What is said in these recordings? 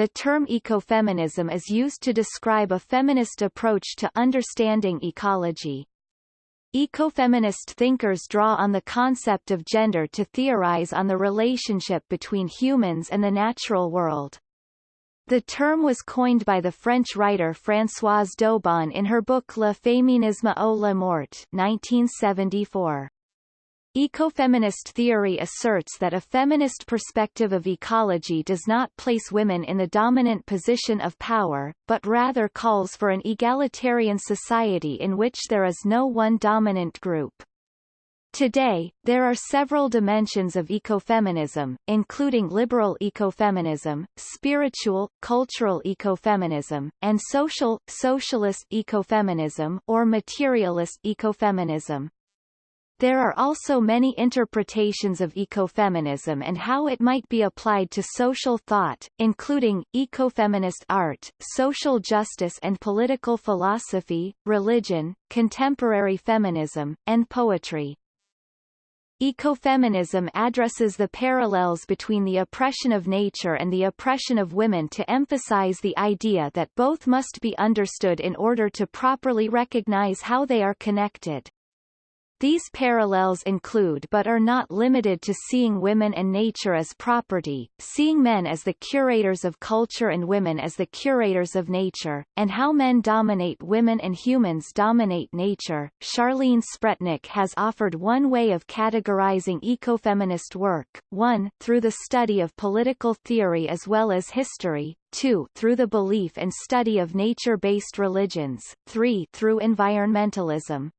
the term ecofeminism is used to describe a feminist approach to understanding ecology. Ecofeminist thinkers draw on the concept of gender to theorize on the relationship between humans and the natural world. The term was coined by the French writer Françoise d'Aubonne in her book Le féminisme ou la mort 1974. Ecofeminist theory asserts that a feminist perspective of ecology does not place women in the dominant position of power, but rather calls for an egalitarian society in which there is no one dominant group. Today, there are several dimensions of ecofeminism, including liberal ecofeminism, spiritual, cultural ecofeminism, and social, socialist ecofeminism or materialist ecofeminism. There are also many interpretations of ecofeminism and how it might be applied to social thought, including, ecofeminist art, social justice and political philosophy, religion, contemporary feminism, and poetry. Ecofeminism addresses the parallels between the oppression of nature and the oppression of women to emphasize the idea that both must be understood in order to properly recognize how they are connected. These parallels include but are not limited to seeing women and nature as property, seeing men as the curators of culture and women as the curators of nature, and how men dominate women and humans dominate nature. Charlene Spretnak has offered one way of categorizing ecofeminist work, 1 through the study of political theory as well as history, 2 through the belief and study of nature-based religions, 3 through environmentalism,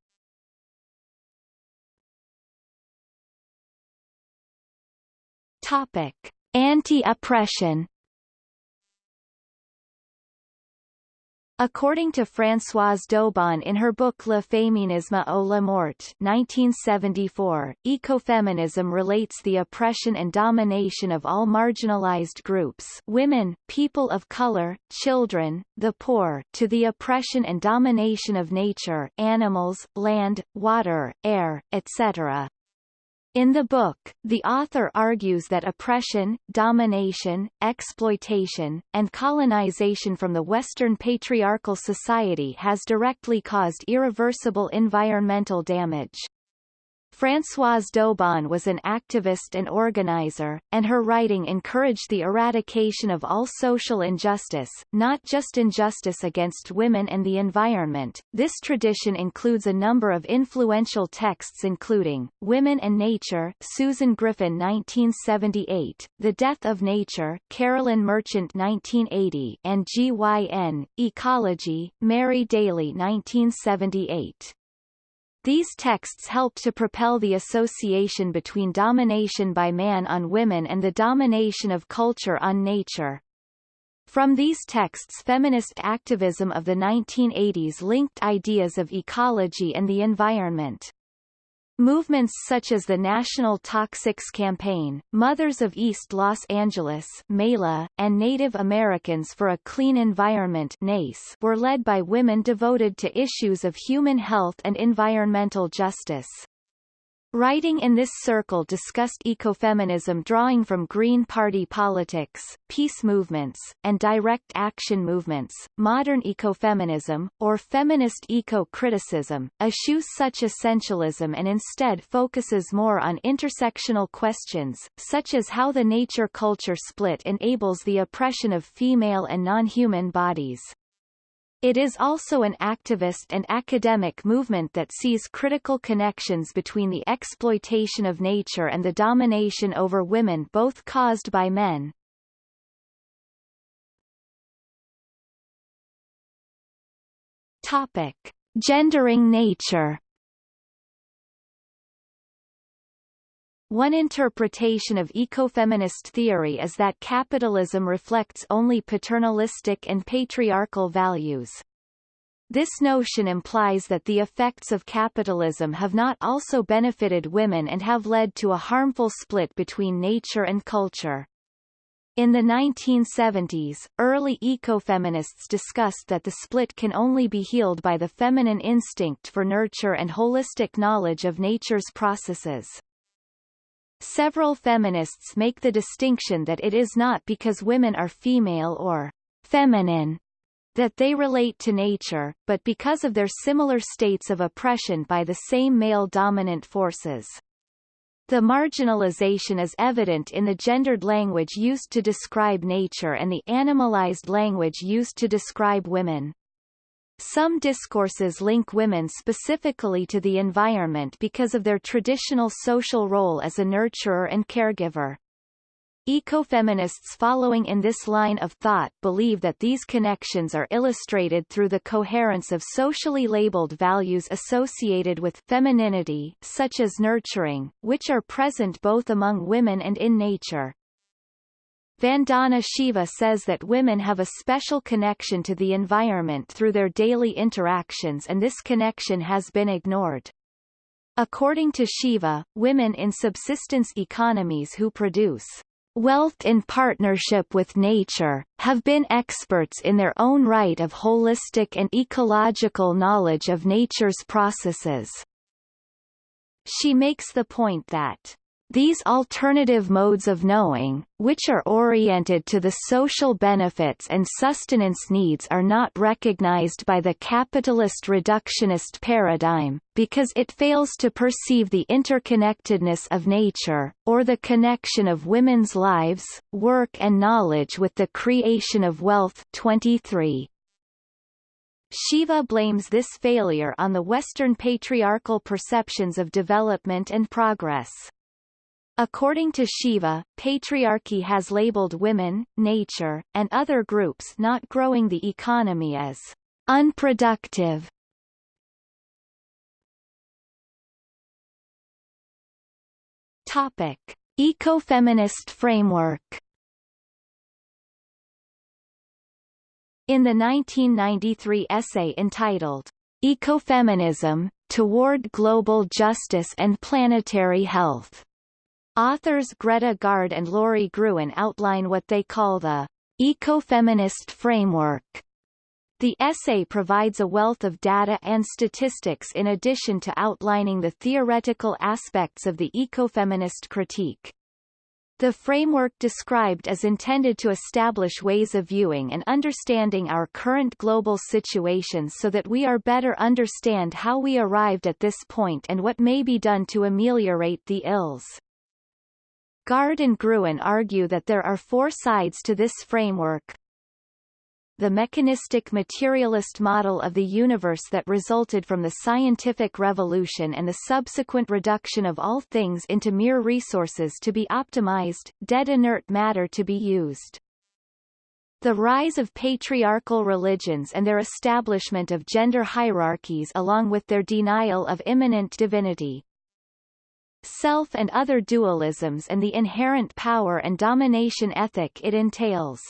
Topic: Anti-oppression. According to Françoise d'Aubonne in her book Le féminisme ou la mort 1974, ecofeminism relates the oppression and domination of all marginalized groups women, people of color, children, the poor to the oppression and domination of nature animals, land, water, air, etc. In the book, the author argues that oppression, domination, exploitation, and colonization from the Western patriarchal society has directly caused irreversible environmental damage. Françoise d'Aubonne was an activist and organizer, and her writing encouraged the eradication of all social injustice, not just injustice against women and the environment. This tradition includes a number of influential texts including, Women and Nature Susan Griffin 1978, The Death of Nature Carolyn Merchant 1980 and GYN, Ecology, Mary Daly 1978. These texts helped to propel the association between domination by man on women and the domination of culture on nature. From these texts feminist activism of the 1980s linked ideas of ecology and the environment. Movements such as the National Toxics Campaign, Mothers of East Los Angeles MELA, and Native Americans for a Clean Environment NACE were led by women devoted to issues of human health and environmental justice. Writing in this circle discussed ecofeminism drawing from Green Party politics, peace movements, and direct action movements, modern ecofeminism, or feminist eco-criticism, eschews such essentialism and instead focuses more on intersectional questions, such as how the nature-culture split enables the oppression of female and non-human bodies. It is also an activist and academic movement that sees critical connections between the exploitation of nature and the domination over women both caused by men. Topic. Gendering nature One interpretation of ecofeminist theory is that capitalism reflects only paternalistic and patriarchal values. This notion implies that the effects of capitalism have not also benefited women and have led to a harmful split between nature and culture. In the 1970s, early ecofeminists discussed that the split can only be healed by the feminine instinct for nurture and holistic knowledge of nature's processes. Several feminists make the distinction that it is not because women are female or feminine that they relate to nature, but because of their similar states of oppression by the same male-dominant forces. The marginalization is evident in the gendered language used to describe nature and the animalized language used to describe women. Some discourses link women specifically to the environment because of their traditional social role as a nurturer and caregiver. Ecofeminists following in this line of thought believe that these connections are illustrated through the coherence of socially labeled values associated with femininity such as nurturing, which are present both among women and in nature. Vandana Shiva says that women have a special connection to the environment through their daily interactions and this connection has been ignored. According to Shiva, women in subsistence economies who produce wealth in partnership with nature, have been experts in their own right of holistic and ecological knowledge of nature's processes. She makes the point that these alternative modes of knowing, which are oriented to the social benefits and sustenance needs are not recognized by the capitalist reductionist paradigm, because it fails to perceive the interconnectedness of nature, or the connection of women's lives, work and knowledge with the creation of wealth 23. Shiva blames this failure on the Western patriarchal perceptions of development and progress. According to Shiva, patriarchy has labeled women, nature, and other groups not growing the economy as unproductive. Topic: Ecofeminist framework. In the 1993 essay entitled Ecofeminism, Toward Global Justice and Planetary Health, Authors Greta Gaard and Lori Gruen outline what they call the ecofeminist framework. The essay provides a wealth of data and statistics in addition to outlining the theoretical aspects of the ecofeminist critique. The framework described is intended to establish ways of viewing and understanding our current global situation so that we are better understand how we arrived at this point and what may be done to ameliorate the ills. Gaard and Gruen argue that there are four sides to this framework. The mechanistic materialist model of the universe that resulted from the scientific revolution and the subsequent reduction of all things into mere resources to be optimized, dead inert matter to be used. The rise of patriarchal religions and their establishment of gender hierarchies along with their denial of immanent divinity, self and other dualisms and the inherent power and domination ethic it entails.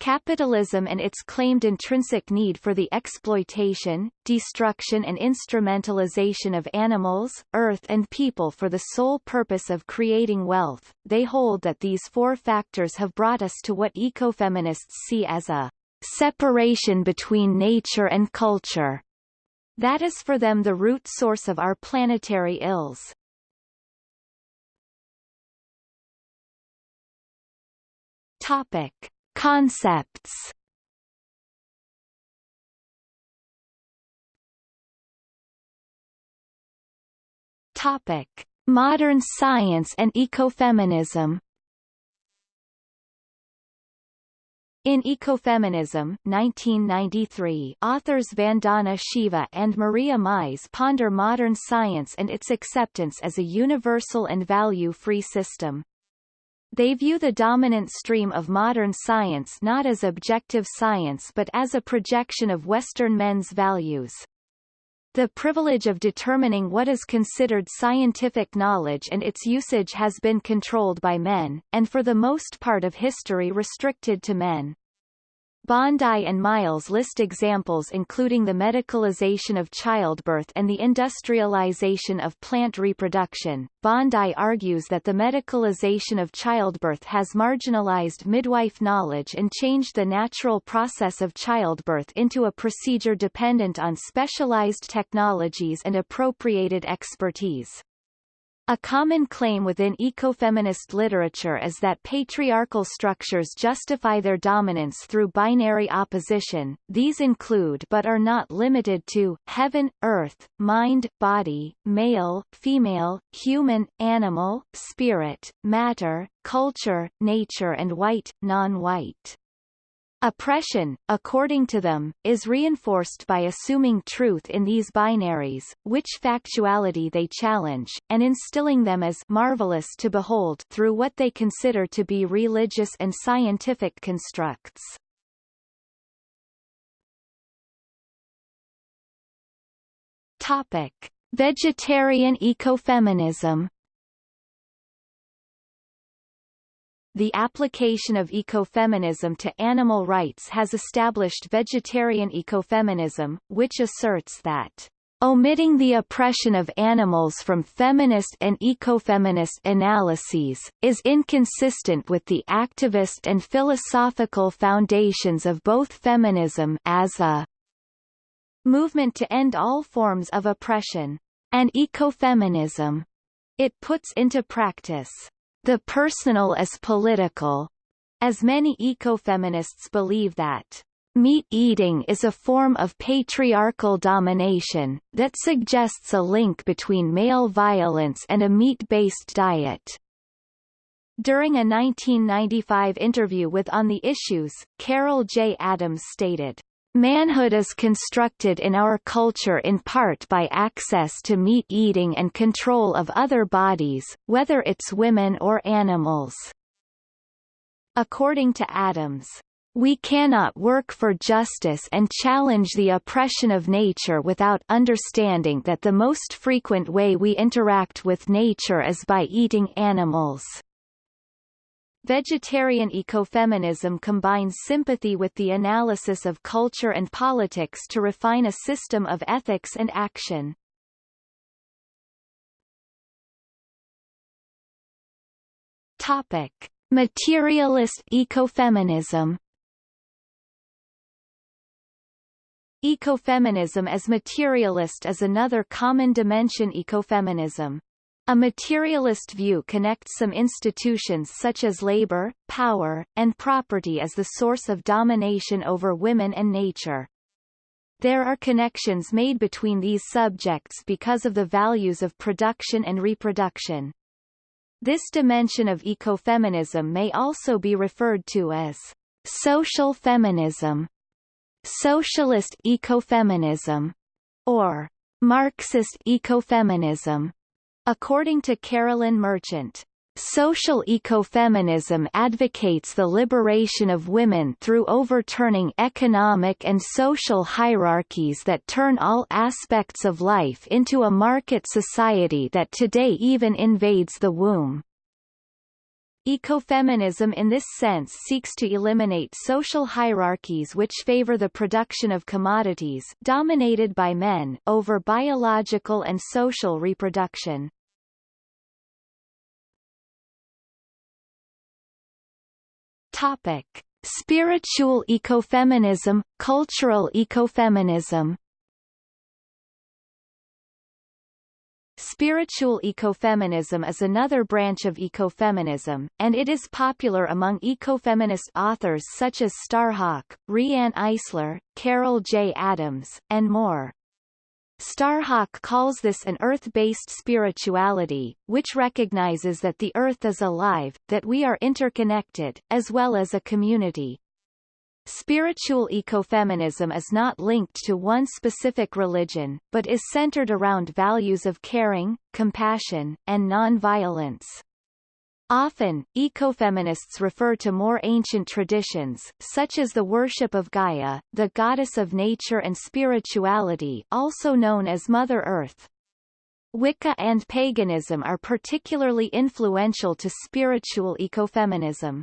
Capitalism and its claimed intrinsic need for the exploitation, destruction and instrumentalization of animals, earth and people for the sole purpose of creating wealth, they hold that these four factors have brought us to what ecofeminists see as a separation between nature and culture. That is for them the root source of our planetary ills. Topic. Concepts Topic. Modern science and ecofeminism In Ecofeminism 1993, authors Vandana Shiva and Maria Mies ponder modern science and its acceptance as a universal and value-free system. They view the dominant stream of modern science not as objective science but as a projection of Western men's values. The privilege of determining what is considered scientific knowledge and its usage has been controlled by men, and for the most part of history restricted to men. Bondi and Mies list examples including the medicalization of childbirth and the industrialization of plant reproduction. Bondi argues that the medicalization of childbirth has marginalized midwife knowledge and changed the natural process of childbirth into a procedure dependent on specialized technologies and appropriated expertise. A common claim within ecofeminist literature is that patriarchal structures justify their dominance through binary opposition. These include but are not limited to heaven, earth, mind, body, male, female, human, animal, spirit, matter, culture, nature and white, non-white. Oppression, according to them, is reinforced by assuming truth in these binaries, which factuality they challenge, and instilling them as marvelous to behold through what they consider to be religious and scientific constructs. Topic: Vegetarian ecofeminism The application of ecofeminism to animal rights has established vegetarian ecofeminism, which asserts that Omitting the oppression of animals from feminist and ecofeminist analyses, is inconsistent with the activist and philosophical foundations of both feminism as a movement to end all forms of oppression and ecofeminism. It puts into practice the personal as political, as many ecofeminists believe that meat eating is a form of patriarchal domination, that suggests a link between male violence and a meat-based diet. During a 1995 interview with On the Issues, Carol J. Adams stated, Manhood is constructed in our culture in part by access to meat eating and control of other bodies, whether it's women or animals. According to Adams, we cannot work for justice and challenge the oppression of nature without understanding that the most frequent way we interact with nature is by eating animals. Vegetarian ecofeminism combines sympathy with the analysis of culture and politics to refine a system of ethics and action. Topic: Materialist ecofeminism. Ecofeminism as materialist is another common dimension ecofeminism. A materialist view connects some institutions such as labor, power, and property as the source of domination over women and nature. There are connections made between these subjects because of the values of production and reproduction. This dimension of ecofeminism may also be referred to as social feminism, socialist ecofeminism, or Marxist ecofeminism. According to Carolyn Merchant, Social ecofeminism advocates the liberation of women through overturning economic and social hierarchies that turn all aspects of life into a market society that today even invades the womb. Ecofeminism in this sense seeks to eliminate social hierarchies which favor the production of commodities dominated by men over biological and social reproduction. Topic: Spiritual ecofeminism, cultural ecofeminism Spiritual ecofeminism is another branch of ecofeminism, and it is popular among ecofeminist authors such as Starhawk, Riane Eisler, Carol J. Adams, and more. Starhawk calls this an earth-based spirituality, which recognizes that the earth is alive, that we are interconnected, as well as a community. Spiritual ecofeminism is not linked to one specific religion, but is centered around values of caring, compassion, and non-violence. Often, ecofeminists refer to more ancient traditions, such as the worship of Gaia, the goddess of nature and spirituality also known as Mother Earth. Wicca and paganism are particularly influential to spiritual ecofeminism.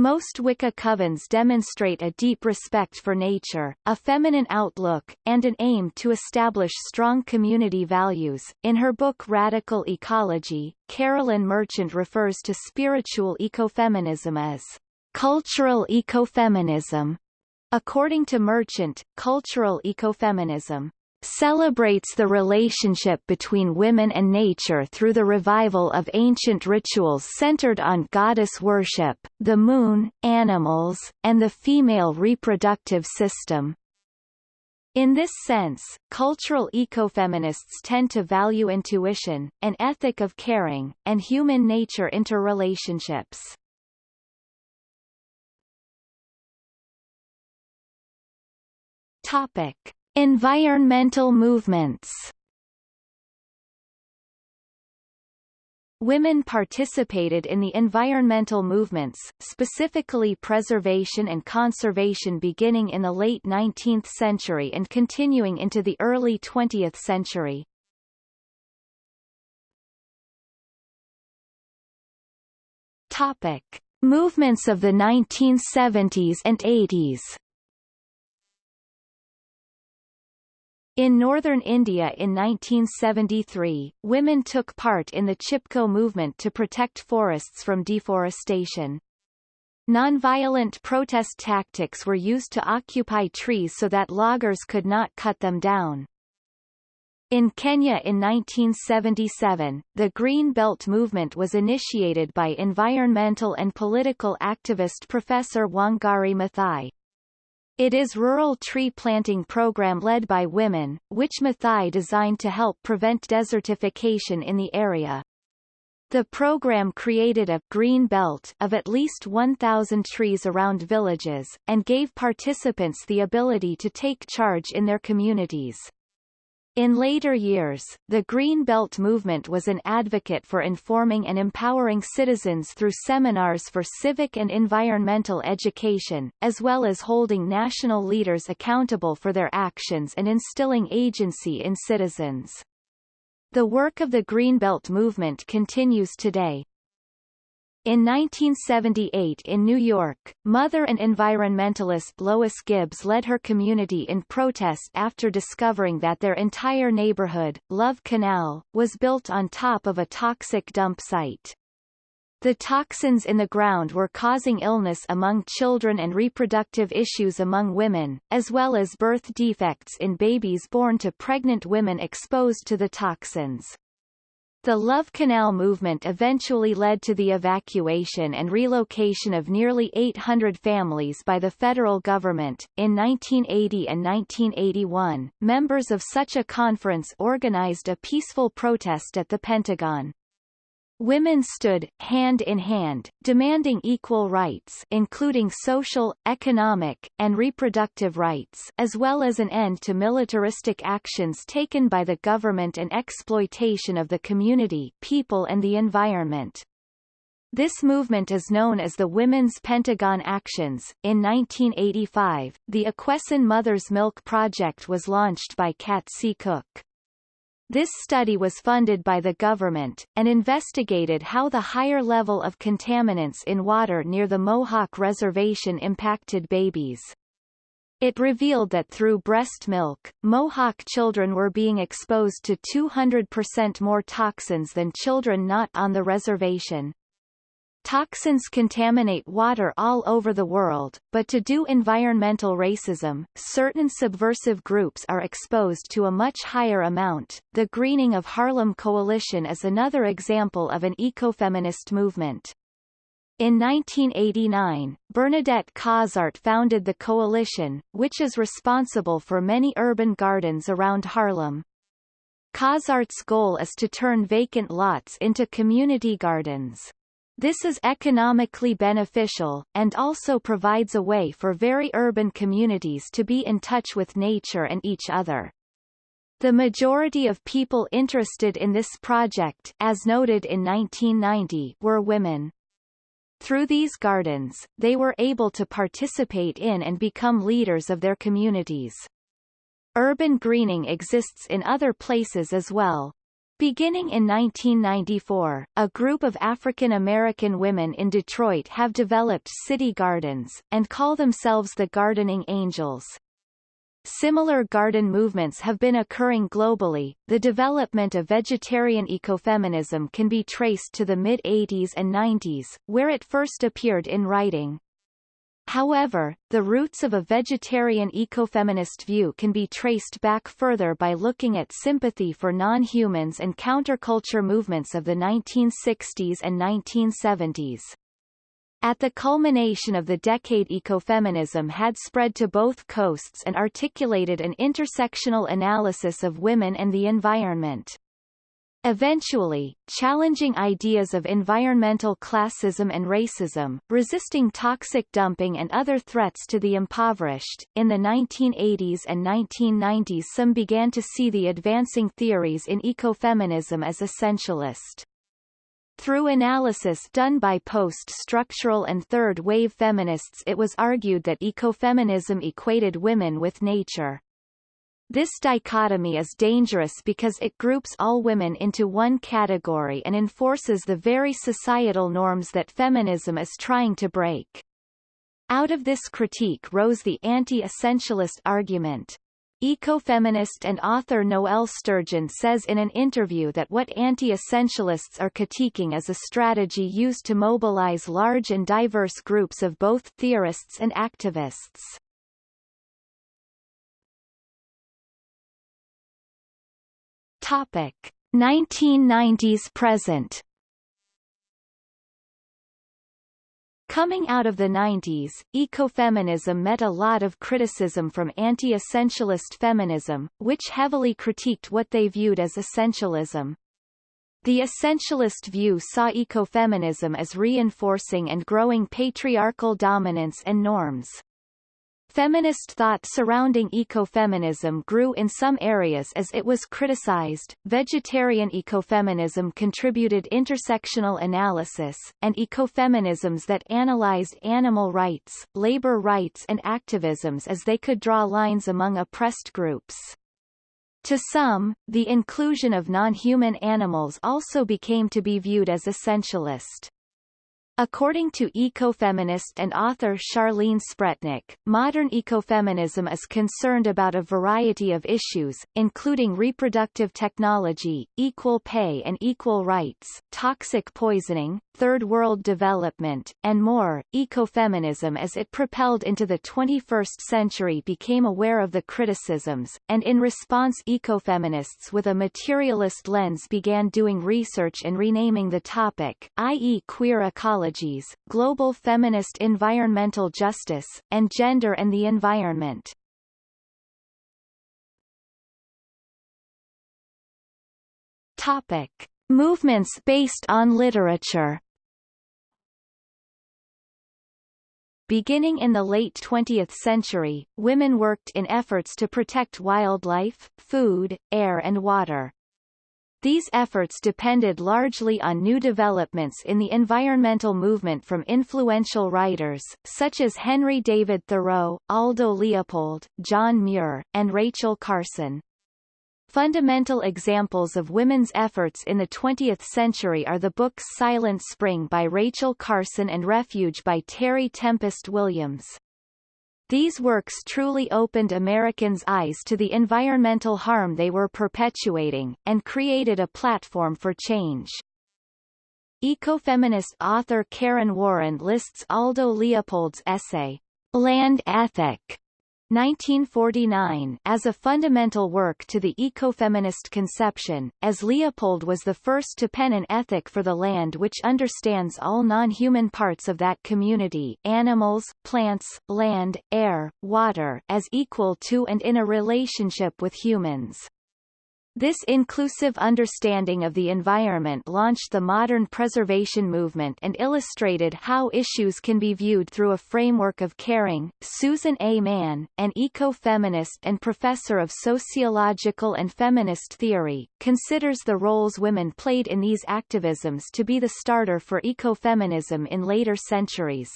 Most Wicca covens demonstrate a deep respect for nature, a feminine outlook, and an aim to establish strong community values. In her book Radical Ecology, Carolyn Merchant refers to spiritual ecofeminism as cultural ecofeminism. According to Merchant, cultural ecofeminism celebrates the relationship between women and nature through the revival of ancient rituals centered on goddess worship, the moon, animals, and the female reproductive system. In this sense, cultural ecofeminists tend to value intuition, an ethic of caring, and human-nature interrelationships. Topic: Environmental movements. Women participated in the environmental movements, specifically preservation and conservation beginning in the late 19th century and continuing into the early 20th century. Topic. Movements of the 1970s and 80s In northern India in 1973, women took part in the Chipko movement to protect forests from deforestation. Nonviolent protest tactics were used to occupy trees so that loggers could not cut them down. In Kenya in 1977, the Green Belt movement was initiated by environmental and political activist Professor Wangari Maathai. It is rural tree planting program led by women, which Maathai designed to help prevent desertification in the area. The program created a green belt of at least 1,000 trees around villages, and gave participants the ability to take charge in their communities. In later years, the Green Belt movement was an advocate for informing and empowering citizens through seminars for civic and environmental education, as well as holding national leaders accountable for their actions and instilling agency in citizens. The work of the Green Belt movement continues today, in 1978 in New York, mother and environmentalist Lois Gibbs led her community in protest after discovering that their entire neighborhood, Love Canal, was built on top of a toxic dump site. The toxins in the ground were causing illness among children and reproductive issues among women, as well as birth defects in babies born to pregnant women exposed to the toxins. The Love Canal movement eventually led to the evacuation and relocation of nearly 800 families by the federal government. In 1980 and 1981, members of such a conference organized a peaceful protest at the Pentagon. Women stood, hand in hand, demanding equal rights including social, economic, and reproductive rights as well as an end to militaristic actions taken by the government and exploitation of the community people and the environment. This movement is known as the Women's Pentagon Actions. In 1985, the Akwesasne Mother's Milk Project was launched by Katsi Cook. This study was funded by the government, and investigated how the higher level of contaminants in water near the Mohawk Reservation impacted babies. It revealed that through breast milk, Mohawk children were being exposed to 200% more toxins than children not on the reservation. Toxins contaminate water all over the world, but to do environmental racism, certain subversive groups are exposed to a much higher amount. The Greening of Harlem Coalition is another example of an ecofeminist movement. In 1989, Bernadette Cozart founded the coalition, which is responsible for many urban gardens around Harlem. Cozart's goal is to turn vacant lots into community gardens. This is economically beneficial, and also provides a way for very urban communities to be in touch with nature and each other. The majority of people interested in this project as noted in 1990 were women. Through these gardens, they were able to participate in and become leaders of their communities. Urban greening exists in other places as well, Beginning in 1994, a group of African American women in Detroit have developed city gardens, and call themselves the Gardening Angels. Similar garden movements have been occurring globally. The development of vegetarian ecofeminism can be traced to the mid-80s and 90s, where it first appeared in writing. However, the roots of a vegetarian ecofeminist view can be traced back further by looking at sympathy for non-humans and counterculture movements of the 1960s and 1970s. At the culmination of the decade ecofeminism had spread to both coasts and articulated an intersectional analysis of women and the environment. Eventually, challenging ideas of environmental classism and racism, resisting toxic dumping and other threats to the impoverished, in the 1980s and 1990s some began to see the advancing theories in ecofeminism as essentialist. Through analysis done by post-structural and third-wave feminists it was argued that ecofeminism equated women with nature. This dichotomy is dangerous because it groups all women into one category and enforces the very societal norms that feminism is trying to break. Out of this critique rose the anti-essentialist argument. Ecofeminist and author Noel Sturgeon says in an interview that what anti-essentialists are critiquing is a strategy used to mobilize large and diverse groups of both theorists and activists. Topic 1990s present Coming out of the 90s, ecofeminism met a lot of criticism from anti-essentialist feminism, which heavily critiqued what they viewed as essentialism. The essentialist view saw ecofeminism as reinforcing and growing patriarchal dominance and norms. Feminist thought surrounding ecofeminism grew in some areas as it was criticized. Vegetarian ecofeminism contributed intersectional analysis, and ecofeminisms that analyzed animal rights, labor rights and activisms as they could draw lines among oppressed groups. To some, the inclusion of non-human animals also became to be viewed as essentialist. According to ecofeminist and author Charlene Spretnak, modern ecofeminism is concerned about a variety of issues, including reproductive technology, equal pay and equal rights, toxic poisoning, third world development, and more. Ecofeminism as it propelled into the 21st century became aware of the criticisms, and in response ecofeminists with a materialist lens began doing research and renaming the topic, i.e. queer ecology Global Feminist Environmental Justice, and Gender and the Environment. Topic. Movements based on literature Beginning in the late 20th century, women worked in efforts to protect wildlife, food, air and water. These efforts depended largely on new developments in the environmental movement from influential writers, such as Henry David Thoreau, Aldo Leopold, John Muir, and Rachel Carson. Fundamental examples of women's efforts in the 20th century are the books Silent Spring by Rachel Carson and Refuge by Terry Tempest Williams. These works truly opened Americans' eyes to the environmental harm they were perpetuating, and created a platform for change. Ecofeminist author Karen Warren lists Aldo Leopold's essay, Land Ethic, 1949 as a fundamental work to the ecofeminist conception, as Leopold was the first to pen an ethic for the land which understands all non-human parts of that community animals, plants, land, air, water as equal to and in a relationship with humans. This inclusive understanding of the environment launched the modern preservation movement and illustrated how issues can be viewed through a framework of caring. Susan A. Mann, an eco-feminist and professor of sociological and feminist theory, considers the roles women played in these activisms to be the starter for ecofeminism in later centuries.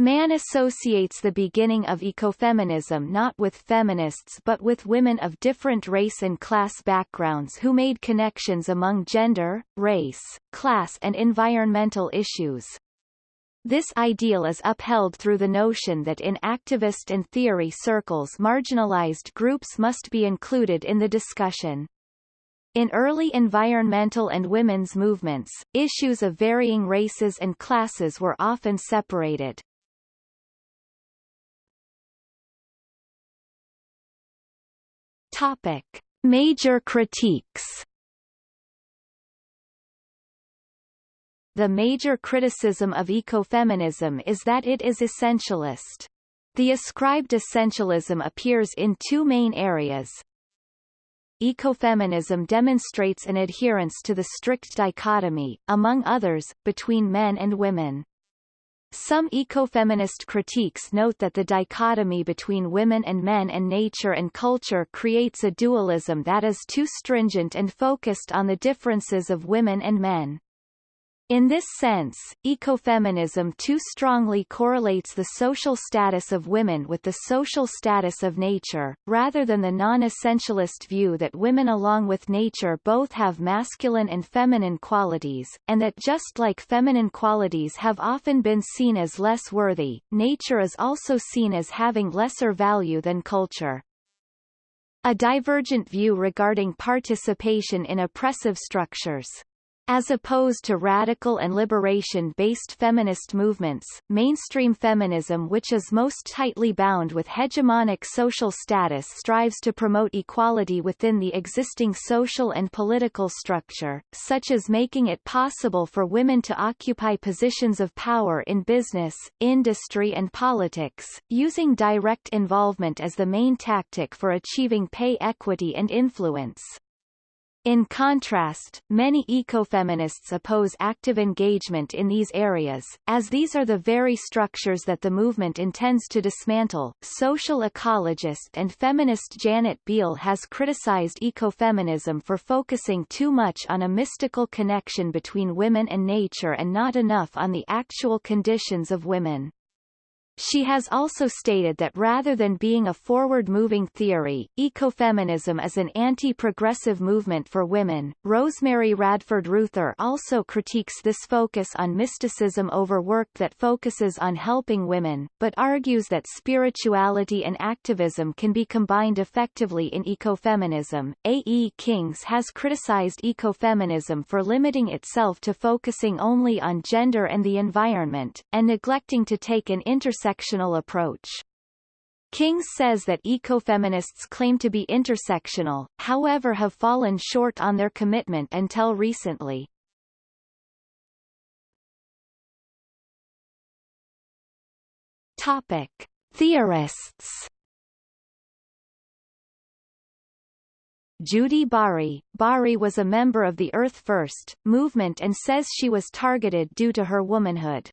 Mann associates the beginning of ecofeminism not with feminists but with women of different race and class backgrounds who made connections among gender, race, class and environmental issues. This ideal is upheld through the notion that in activist and theory circles marginalized groups must be included in the discussion. In early environmental and women's movements, issues of varying races and classes were often separated. Topic. Major critiques The major criticism of ecofeminism is that it is essentialist. The ascribed essentialism appears in two main areas. Ecofeminism demonstrates an adherence to the strict dichotomy, among others, between men and women. Some ecofeminist critiques note that the dichotomy between women and men and nature and culture creates a dualism that is too stringent and focused on the differences of women and men. In this sense, ecofeminism too strongly correlates the social status of women with the social status of nature, rather than the non-essentialist view that women along with nature both have masculine and feminine qualities, and that just like feminine qualities have often been seen as less worthy, nature is also seen as having lesser value than culture. A divergent view regarding participation in oppressive structures as opposed to radical and liberation-based feminist movements, mainstream feminism which is most tightly bound with hegemonic social status strives to promote equality within the existing social and political structure, such as making it possible for women to occupy positions of power in business, industry and politics, using direct involvement as the main tactic for achieving pay equity and influence. In contrast, many ecofeminists oppose active engagement in these areas, as these are the very structures that the movement intends to dismantle. Social ecologist and feminist Janet Biehl has criticized ecofeminism for focusing too much on a mystical connection between women and nature and not enough on the actual conditions of women. She has also stated that rather than being a forward-moving theory, ecofeminism is an anti-progressive movement for women. Rosemary Radford Ruether also critiques this focus on mysticism over work that focuses on helping women, but argues that spirituality and activism can be combined effectively in ecofeminism. A. E. Kings has criticized ecofeminism for limiting itself to focusing only on gender and the environment, and neglecting to take an intersectional intersectional approach. King says that ecofeminists claim to be intersectional, however have fallen short on their commitment until recently. Topic. Theorists Judy Bari. Bari was a member of the Earth First movement and says she was targeted due to her womanhood.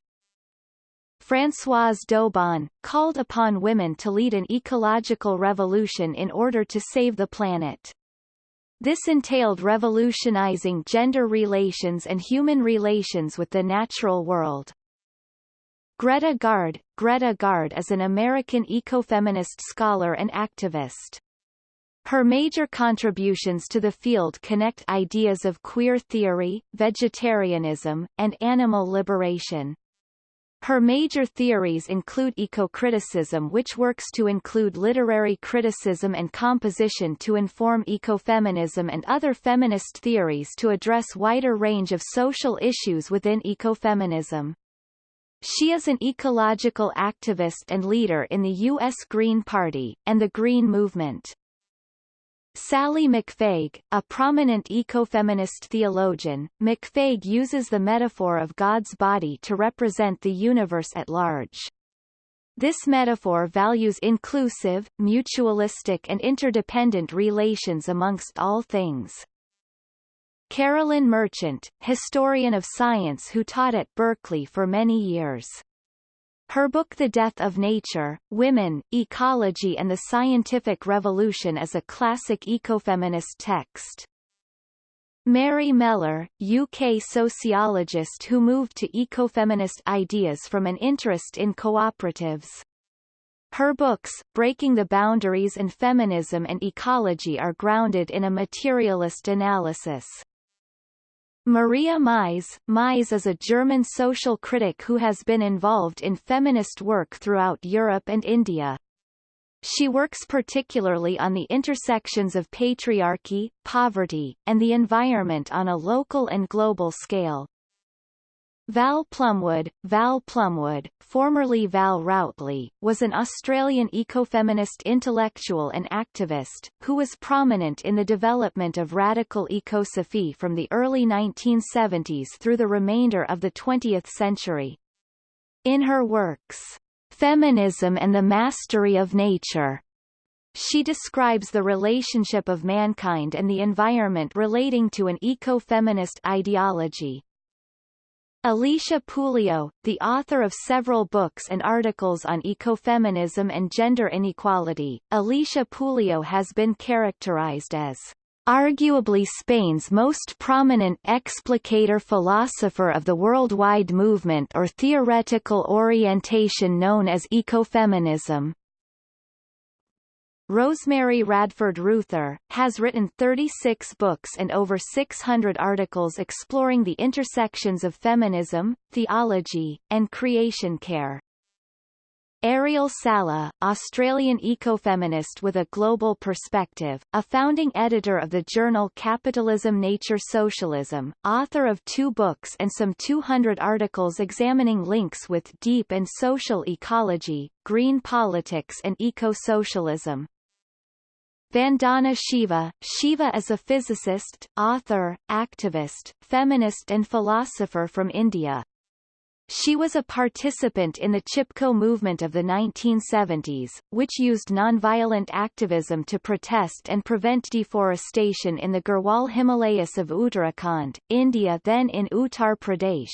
Françoise d'Aubonne, called upon women to lead an ecological revolution in order to save the planet. This entailed revolutionizing gender relations and human relations with the natural world. Greta Gaard Greta Gaard is an American ecofeminist scholar and activist. Her major contributions to the field connect ideas of queer theory, vegetarianism, and animal liberation. Her major theories include eco-criticism which works to include literary criticism and composition to inform ecofeminism and other feminist theories to address wider range of social issues within ecofeminism. She is an ecological activist and leader in the U.S. Green Party, and the Green Movement. Sallie McFague, a prominent ecofeminist theologian, McFague uses the metaphor of God's body to represent the universe at large. This metaphor values inclusive, mutualistic and interdependent relations amongst all things. Carolyn Merchant, historian of science who taught at Berkeley for many years. Her book The Death of Nature, Women, Ecology and the Scientific Revolution is a classic ecofeminist text. Mary Mellor, UK sociologist who moved to ecofeminist ideas from an interest in cooperatives. Her books, Breaking the Boundaries and Feminism and Ecology are grounded in a materialist analysis. Maria Mies Mies is a German social critic who has been involved in feminist work throughout Europe and India. She works particularly on the intersections of patriarchy, poverty, and the environment on a local and global scale. Val Plumwood, Val Plumwood, formerly Val Routley, was an Australian ecofeminist intellectual and activist, who was prominent in the development of radical ecosophy from the early 1970s through the remainder of the 20th century. In her works, Feminism and the Mastery of Nature, she describes the relationship of mankind and the environment relating to an eco-feminist ideology. Alicia Puleo, the author of several books and articles on ecofeminism and gender inequality, Alicia Puleo has been characterized as arguably Spain's most prominent explicator philosopher of the worldwide movement or theoretical orientation known as ecofeminism. Rosemary Radford Ruether, has written 36 books and over 600 articles exploring the intersections of feminism, theology, and creation care. Ariel Salleh, Australian ecofeminist with a global perspective, a founding editor of the journal Capitalism Nature Socialism, author of two books and some 200 articles examining links with deep and social ecology, green politics and eco-socialism. Vandana Shiva Shiva is a physicist, author, activist, feminist and philosopher from India. She was a participant in the Chipko movement of the 1970s, which used nonviolent activism to protest and prevent deforestation in the Garhwal Himalayas of Uttarakhand, India then in Uttar Pradesh.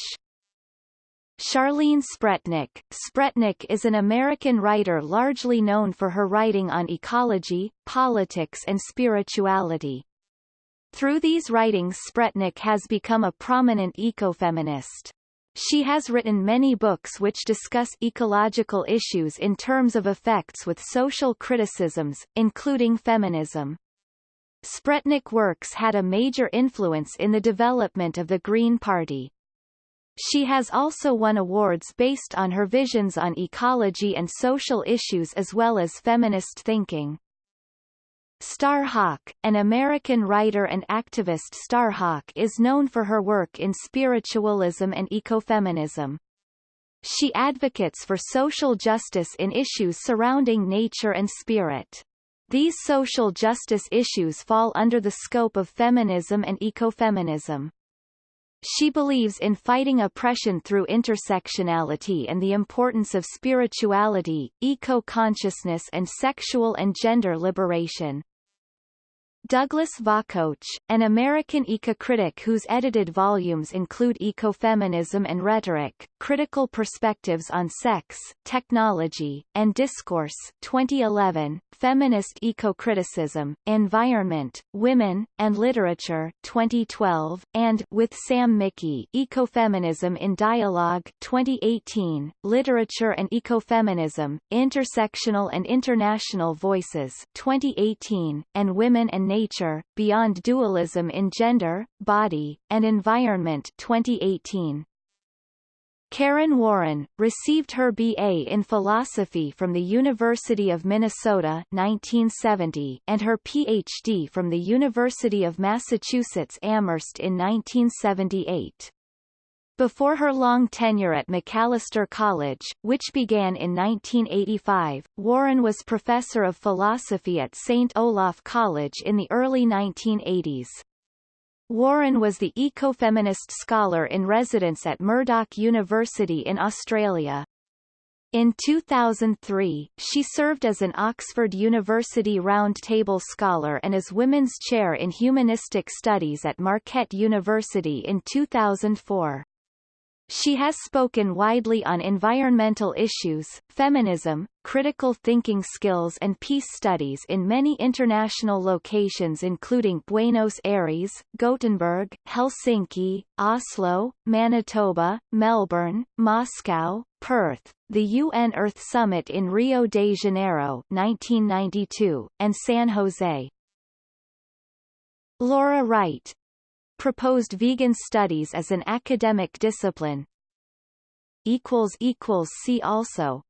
Charlene Spretnak Spretnak is an American writer largely known for her writing on ecology, politics and spirituality. Through these writings Spretnak has become a prominent ecofeminist. She has written many books which discuss ecological issues in terms of effects with social criticisms, including feminism. Spretnak works had a major influence in the development of the Green Party. She has also won awards based on her visions on ecology and social issues as well as feminist thinking. Starhawk, an American writer and activist Starhawk is known for her work in spiritualism and ecofeminism. She advocates for social justice in issues surrounding nature and spirit. These social justice issues fall under the scope of feminism and ecofeminism. She believes in fighting oppression through intersectionality and the importance of spirituality, eco-consciousness and sexual and gender liberation. Douglas Vakoch, an American eco-critic whose edited volumes include Ecofeminism and Rhetoric, Critical Perspectives on Sex, Technology, and Discourse 2011, Feminist Eco-Criticism, Environment, Women, and Literature 2012, and With Sam Mickey Ecofeminism in Dialogue 2018, Literature and Ecofeminism, Intersectional and International Voices 2018, and Women and Nature, Beyond Dualism in Gender, Body, and Environment 2018. Karen Warren, received her B.A. in philosophy from the University of Minnesota 1970 and her Ph.D. from the University of Massachusetts Amherst in 1978. Before her long tenure at Macalester College, which began in 1985, Warren was professor of philosophy at St. Olaf College in the early 1980s. Warren was the ecofeminist scholar in residence at Murdoch University in Australia. In 2003, she served as an Oxford University Round Table Scholar and as Women's Chair in Humanistic Studies at Marquette University in 2004. She has spoken widely on environmental issues, feminism, critical thinking skills and peace studies in many international locations including Buenos Aires, Gothenburg, Helsinki, Oslo, Manitoba, Melbourne, Moscow, Perth, the UN Earth Summit in Rio de Janeiro 1992, and San Jose. Laura Wright, proposed vegan studies as an academic discipline. See also